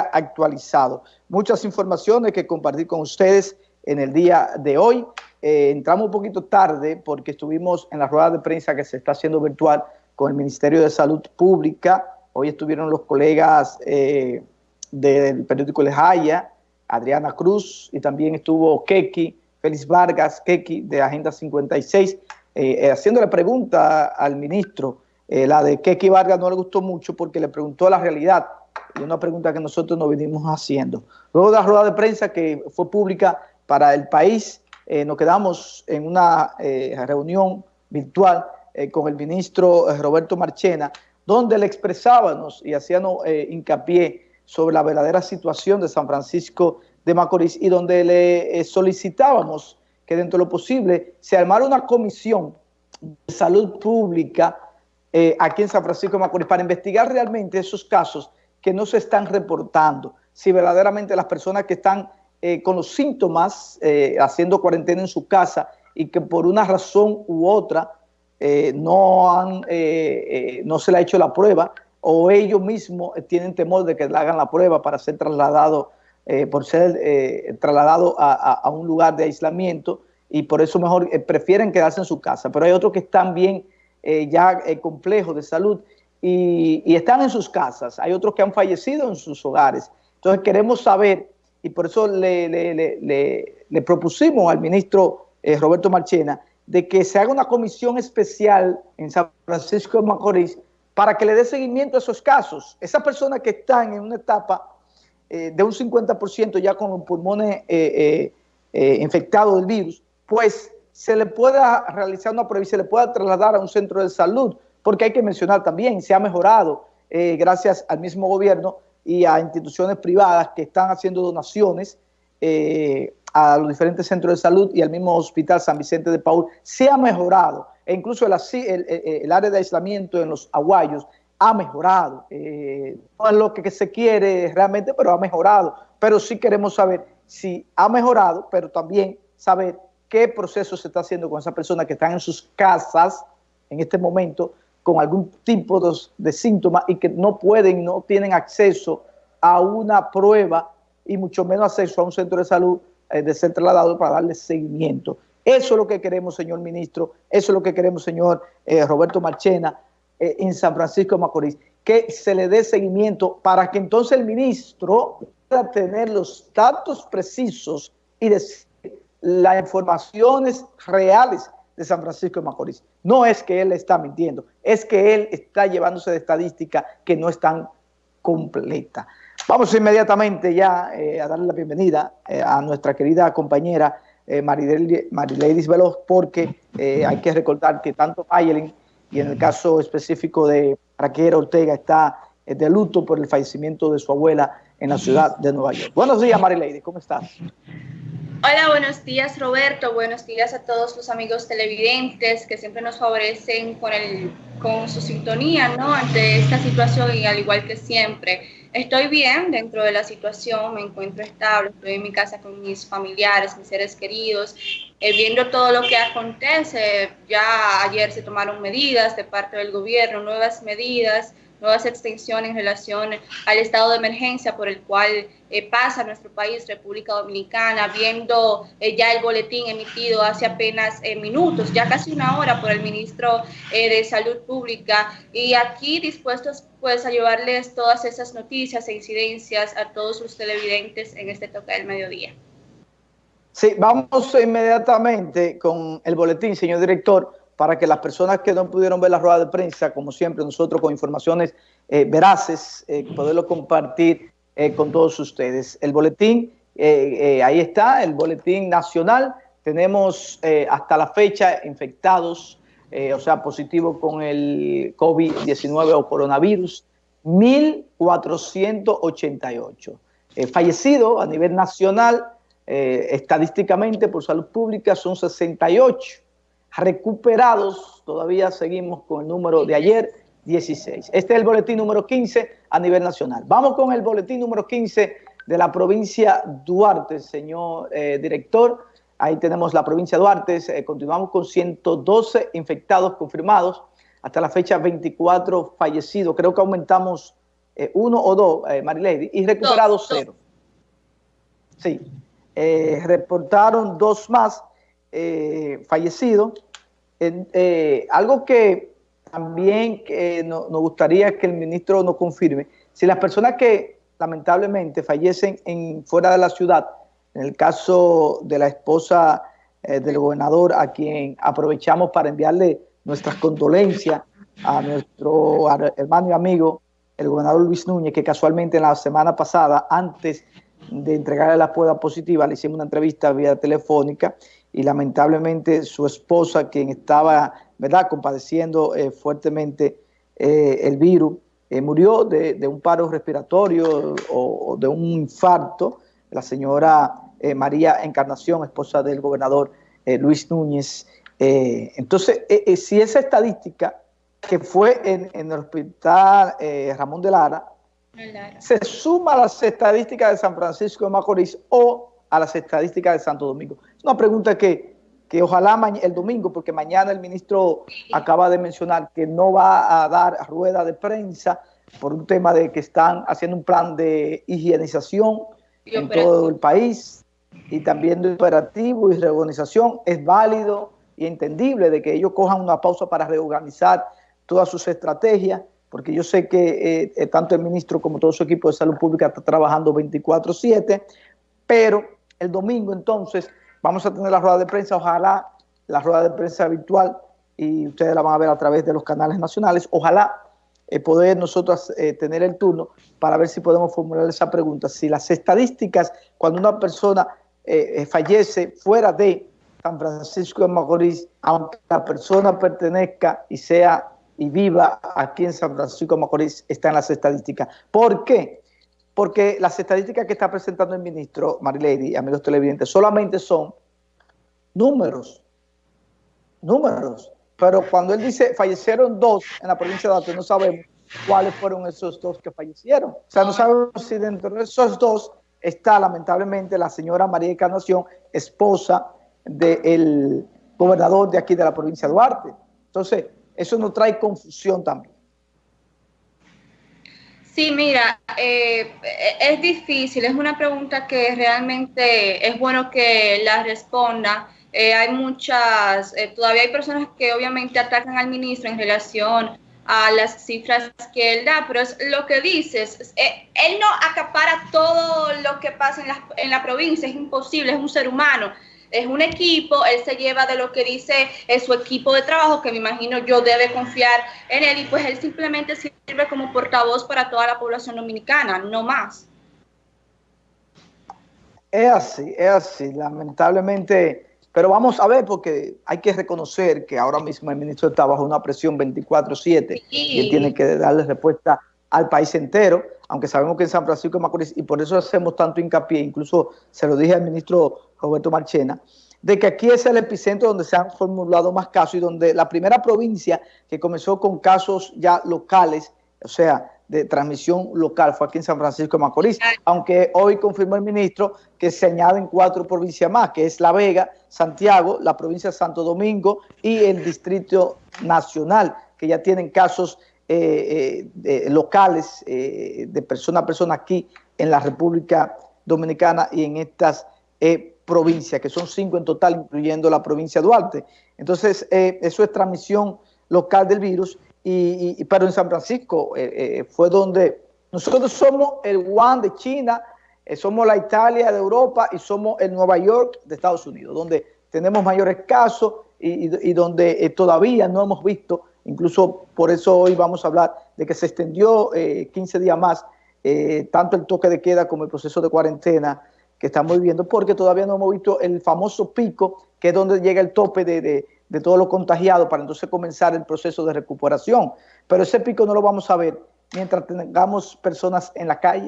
actualizado. Muchas informaciones que compartir con ustedes en el día de hoy. Eh, entramos un poquito tarde porque estuvimos en la rueda de prensa que se está haciendo virtual con el Ministerio de Salud Pública. Hoy estuvieron los colegas eh, del periódico El Jaya, Adriana Cruz, y también estuvo Keki, Félix Vargas, Keki, de Agenda 56, eh, haciéndole pregunta al ministro. la de Keki Vargas no le gustó mucho porque le preguntó la realidad y una pregunta que nosotros nos venimos haciendo. Luego de la rueda de prensa que fue pública para el país, eh, nos quedamos en una eh, reunión virtual eh, con el ministro Roberto Marchena, donde le expresábamos y hacíamos hincapié sobre la verdadera situación de San Francisco de Macorís y donde le solicitábamos que dentro de lo posible se armara una comisión de salud pública aquí en San Francisco de Macorís para investigar realmente esos casos que no se están reportando, si verdaderamente las personas que están eh, con los síntomas eh, haciendo cuarentena en su casa y que por una razón u otra eh, no, han, no se le ha hecho la prueba o ellos mismos tienen temor de que le hagan la prueba para ser trasladado, por ser trasladado a, un lugar de aislamiento y por eso mejor prefieren quedarse en su casa. Pero hay otros que están bien ya complejos de salud y, están en sus casas. Hay otros que han fallecido en sus hogares. Entonces queremos saber, y por eso le, propusimos al ministro eh, Roberto Marchena, de que se haga una comisión especial en San Francisco de Macorís para que le dé seguimiento a esos casos. Esas personas que están en una etapa eh, de un 50% ya con los pulmones eh, infectados del virus, pues se le pueda realizar una prueba se le pueda trasladar a un centro de salud porque hay que mencionar también, se ha mejorado eh, gracias al mismo gobierno y a instituciones privadas que están haciendo donaciones eh, a los diferentes centros de salud y al mismo hospital San Vicente de Paul, se ha mejorado, e incluso el, área de aislamiento en los aguayos ha mejorado, eh, no es lo que se quiere realmente, pero ha mejorado, pero sí queremos saber si ha mejorado, pero también saber qué proceso se está haciendo con esas personas que están en sus casas en este momento, con algún tipo de, síntomas y que no pueden, no tienen acceso a una prueba y mucho menos acceso a un centro de salud eh, de ser trasladado para darle seguimiento. Eso es lo que queremos, señor ministro, eso es lo que queremos, señor eh, Roberto Marchena, eh, en San Francisco de Macorís, que se le dé seguimiento para que entonces el ministro pueda tener los datos precisos y decir las informaciones reales de San Francisco de Macorís. No es que él está mintiendo, es que él está llevándose de estadísticas que no están completas. Vamos inmediatamente ya eh, a darle la bienvenida eh, a nuestra querida compañera eh, Marileidis Veloz, porque eh, hay que recordar que tanto Mayelin y en el caso específico de Raquel Ortega está de luto por el fallecimiento de su abuela en la ciudad de Nueva York. Buenos días, Marileidis, ¿cómo estás? Hola, buenos días Roberto, buenos días a todos los amigos televidentes que siempre nos favorecen con, el, con su sintonía ¿no? ante esta situación y al igual que siempre. Estoy bien dentro de la situación, me encuentro estable, estoy en mi casa con mis familiares, mis seres queridos, eh, viendo todo lo que acontece. Ya ayer se tomaron medidas de parte del gobierno, nuevas medidas nuevas extensiones en relación al estado de emergencia por el cual eh, pasa nuestro país, República Dominicana, viendo eh, ya el boletín emitido hace apenas eh, minutos, ya casi una hora por el ministro de Salud Pública y aquí dispuestos pues a llevarles todas esas noticias e incidencias a todos los televidentes en este toque del mediodía. Sí, vamos inmediatamente con el boletín, señor director para que las personas que no pudieron ver la rueda de prensa, como siempre nosotros con informaciones eh, veraces, eh, poderlo compartir eh, con todos ustedes. El boletín, ahí está, el boletín nacional, tenemos hasta la fecha infectados, o sea, positivos con el COVID-19 o coronavirus, 1.488. fallecidos a nivel nacional, estadísticamente por salud pública, son 68 recuperados, todavía seguimos con el número de ayer, 16. Este es el boletín número 15 a nivel nacional. Vamos con el boletín número 15 de la provincia Duarte, señor eh, director. Ahí tenemos la provincia Duarte, eh, continuamos con 112 infectados confirmados, hasta la fecha 24 fallecidos. Creo que aumentamos uno o dos, Marilady, y recuperados cero. Sí, reportaron dos más fallecidos. algo que también nos gustaría que el ministro nos confirme, si las personas que lamentablemente fallecen en, fuera de la ciudad, en el caso de la esposa eh, del gobernador, a quien aprovechamos para enviarle nuestras condolencias a nuestro hermano y amigo, el gobernador Luis Núñez, que casualmente en la semana pasada, antes de entregarle la prueba positiva, le hicimos una entrevista vía telefónica y lamentablemente su esposa, quien estaba, ¿verdad?, compadeciendo eh, fuertemente eh, el virus, murió de, un paro respiratorio o, o de un infarto, la señora eh, María Encarnación, esposa del gobernador eh, Luis Núñez. Eh, entonces, si esa estadística que fue en, el hospital Ramón de Lara, se suma a las estadísticas de San Francisco de Macorís o a las estadísticas de Santo Domingo. Es una pregunta que, que ojalá el domingo, porque mañana el ministro acaba de mencionar que no va a dar rueda de prensa por un tema de que están haciendo un plan de higienización en todo el país y también de operativo y reorganización, es válido y entendible de que ellos cojan una pausa para reorganizar todas sus estrategias, porque yo sé que eh, tanto el ministro como todo su equipo de salud pública está trabajando 24-7, pero el domingo entonces vamos a tener la rueda de prensa, ojalá la rueda de prensa virtual, y ustedes la van a ver a través de los canales nacionales, ojalá eh, poder nosotros eh, tener el turno para ver si podemos formular esa pregunta. Si las estadísticas, cuando una persona eh, fallece fuera de San Francisco de Macorís, aunque la persona pertenezca y sea y viva aquí en San Francisco de Macorís, está en las estadísticas. ¿Por qué? Porque las estadísticas que está presentando el ministro Marilady, amigos televidentes, solamente son números, números. Pero cuando él dice fallecieron dos en la provincia de Arte, no sabemos cuáles fueron esos dos que fallecieron. O sea, no sabemos si dentro de esos dos está lamentablemente la señora María Encarnación, esposa del gobernador de aquí de la provincia de Duarte. Entonces, eso nos trae confusión también. Sí, mira, eh, es difícil, es una pregunta que realmente es bueno que la responda. Eh, hay muchas, eh, todavía hay personas que obviamente atacan al ministro en relación a las cifras que él da, pero es lo que dices, eh, él no acapara todo lo que pasa en en la provincia, es imposible, es un ser humano, es un equipo, él se lleva de lo que dice es su equipo de trabajo, que me imagino yo debe confiar en él, y pues él simplemente sirve como portavoz para toda la población dominicana, no más. Es así, es así, lamentablemente pero vamos a ver, porque hay que reconocer que ahora mismo el ministro está bajo una presión 24-7 y él tiene que darle respuesta al país entero, aunque sabemos que en San Francisco de Macorís, y por eso hacemos tanto hincapié, incluso se lo dije al ministro Roberto Marchena, de que aquí es el epicentro donde se han formulado más casos y donde la primera provincia que comenzó con casos ya locales, o sea, de transmisión local fue aquí en San Francisco de Macorís, aunque hoy confirmó el ministro que se añaden cuatro provincias más, que es La Vega, Santiago, la provincia de Santo Domingo y el Distrito Nacional, que ya tienen casos eh, eh, locales eh, de persona a persona aquí en la República Dominicana y en estas provincias, que son cinco en total, incluyendo la provincia de Duarte. Entonces, eso es transmisión local del virus y, pero en San Francisco fue donde nosotros somos el Wuhan de China, somos la Italia de Europa y somos el Nueva York de Estados Unidos, donde tenemos mayores casos y, donde todavía no hemos visto, incluso por eso hoy vamos a hablar de que se extendió 15 días más, tanto el toque de queda como el proceso de cuarentena que estamos viviendo, porque todavía no hemos visto el famoso pico, que es donde llega el tope de de todos los contagiados para entonces comenzar el proceso de recuperación. Pero ese pico no lo vamos a ver mientras tengamos personas en la calle,